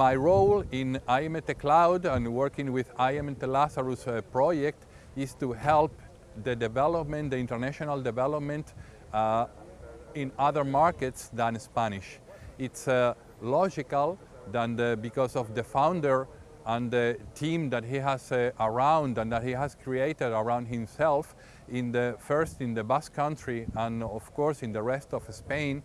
my role in IMT Cloud and working with IMT Lazarus uh, project is to help the development, the international development uh, in other markets than Spanish. It's uh, logical that the, because of the founder and the team that he has uh, around and that he has created around himself in the first in the Basque country and of course in the rest of Spain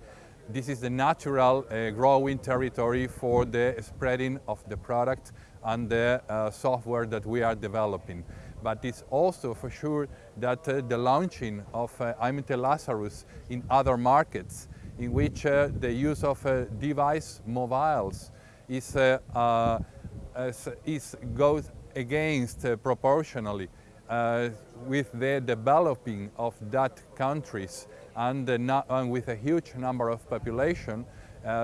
this is the natural uh, growing territory for the spreading of the product and the uh, software that we are developing. But it's also for sure that uh, the launching of uh, IMT Lazarus in other markets in which uh, the use of uh, device mobiles is, uh, uh, is goes against proportionally with the developing of that countries and, and with a huge number of population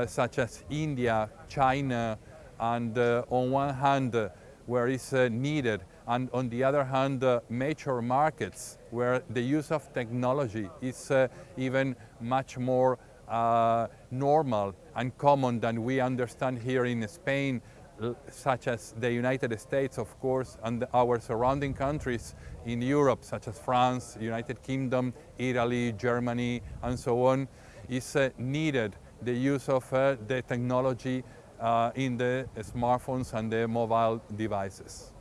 such as India, China, and on one hand where it's needed and on the other hand, uh, major markets where the use of technology is uh, even much more uh, normal and common than we understand here in Spain, such as the United States, of course, and our surrounding countries in Europe, such as France, United Kingdom, Italy, Germany, and so on, is uh, needed the use of uh, the technology uh, in the smartphones and the mobile devices.